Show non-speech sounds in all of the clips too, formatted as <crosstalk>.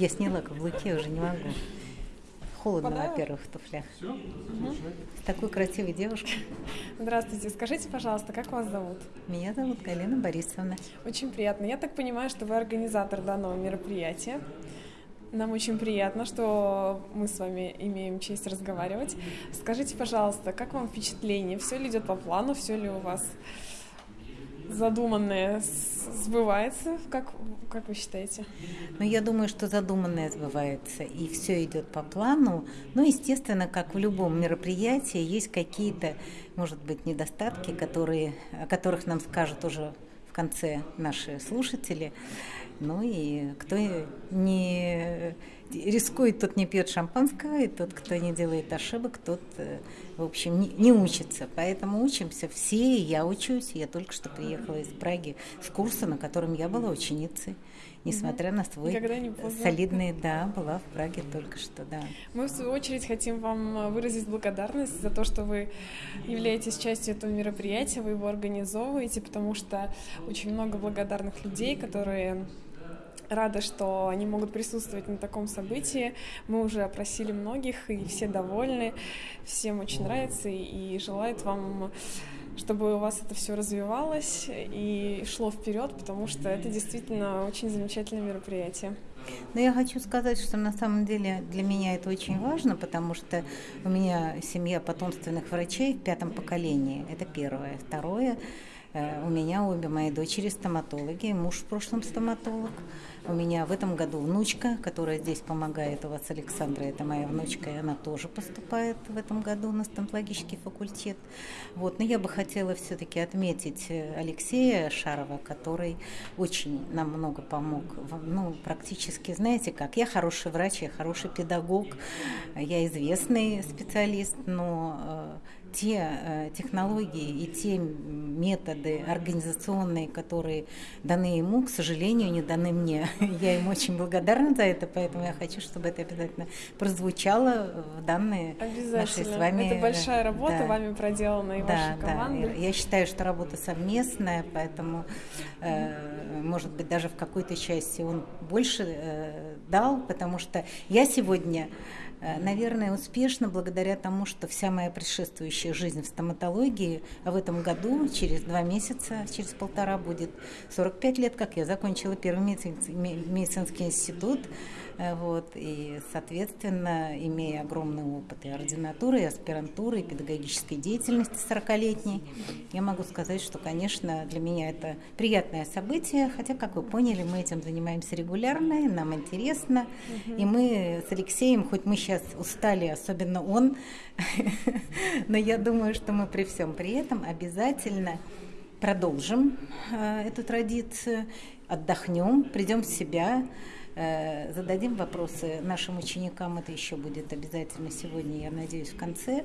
Я сняла каблуки, уже не могу. Холодно, во-первых, в туфлях. Мгм. С такой красивой девушкой. Здравствуйте, скажите, пожалуйста, как вас зовут? Меня зовут Галина Борисовна. Очень приятно. Я так понимаю, что вы организатор данного мероприятия. Нам очень приятно, что мы с вами имеем честь разговаривать. Скажите, пожалуйста, как вам впечатление? Все ли идет по плану? Все ли у вас задуманное сбывается? Как, как вы считаете? Но я думаю, что задуманное сбывается, и все идет по плану. Ну, естественно, как в любом мероприятии, есть какие-то, может быть, недостатки, которые, о которых нам скажут уже в конце наши слушатели. Ну и кто не рискует, тот не пьет шампанского, и тот, кто не делает ошибок, тот, э, в общем, не, не учится. Поэтому учимся все, и я учусь. Я только что приехала из Праги с курса, на котором я была ученицей. Несмотря на свой солидный, да, была в Праге только что, да. Мы, в свою очередь, хотим вам выразить благодарность за то, что вы являетесь частью этого мероприятия, вы его организовываете, потому что очень много благодарных людей, которые рады, что они могут присутствовать на таком событии. Мы уже опросили многих, и все довольны, всем очень нравится, и желают вам чтобы у вас это все развивалось и шло вперед, потому что это действительно очень замечательное мероприятие. Но я хочу сказать, что на самом деле для меня это очень важно, потому что у меня семья потомственных врачей в пятом поколении. Это первое. Второе, у меня обе мои дочери стоматологи, муж в прошлом стоматолог. У меня в этом году внучка, которая здесь помогает у вас, Александра, это моя внучка, и она тоже поступает в этом году на стоматологический факультет. Вот. Но я бы хотела все-таки отметить э, Алексея Шарова, который очень нам много помог. Ну, практически, знаете как, я хороший врач, я хороший педагог, я известный специалист, но э, те э, технологии и те методы организационные, которые даны ему, к сожалению, не даны мне. <laughs> Я ему очень благодарна за это, поэтому я хочу, чтобы это обязательно прозвучало в данной нашей с вами... Это большая работа да. вами проделана и вашей командой. Я считаю, что работа совместная, поэтому, э, может быть, даже в какой-то части он больше э, дал, потому что я сегодня, э, наверное, успешна благодаря тому, что вся моя предшествующая жизнь в стоматологии, а в этом году, через два месяца, через полтора будет 45 лет, как я закончила первый медицинский, институт, Э, Вот, и, соответственно, имея огромный опыт и ординатуры, и аспирантуры, и педагогической деятельности 40-летней, я могу сказать, что, конечно, для меня это приятное событие, хотя, как вы поняли, мы этим занимаемся регулярно, и нам интересно, и мы с Алексеем, хоть мы сейчас устали, особенно он, <laughs> но я думаю, что мы при всем при этом обязательно продолжим э, эту традицию, отдохнем, придем в себя, зададим вопросы нашим ученикам, это еще будет обязательно сегодня, я надеюсь, в конце.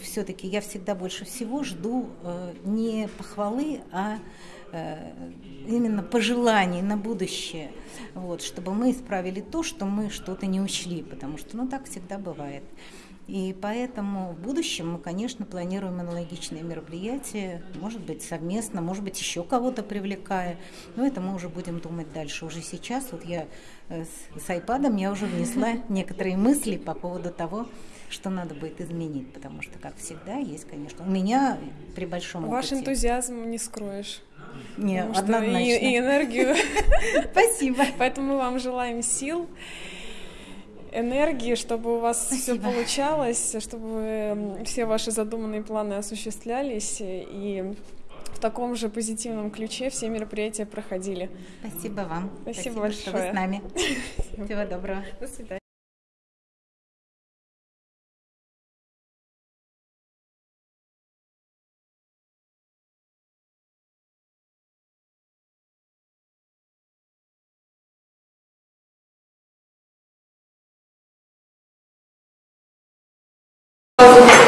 Все-таки я всегда больше всего жду э, не похвалы, а э, именно пожеланий на будущее, вот, чтобы мы исправили то, что мы что-то не учли, потому что ну, так всегда бывает. И поэтому в будущем мы, конечно, планируем аналогичные мероприятия, может быть, совместно, может быть, еще кого-то привлекая. Но это мы уже будем думать дальше. Уже сейчас, вот я э, с, айпадом, я уже внесла <laughs> некоторые мысли по поводу того, что надо будет изменить, потому что, как всегда, есть, конечно, у меня при большом Ваш опыте... энтузиазм не скроешь. Не, однозначно. И, и энергию. <laughs> Спасибо. Поэтому мы вам желаем сил, энергии, чтобы у вас все Спасибо. получалось, чтобы м, все ваши задуманные планы осуществлялись и в таком же позитивном ключе все мероприятия проходили. Спасибо вам. Спасибо что вы большое. с нами. <laughs> Всего доброго. До свидания.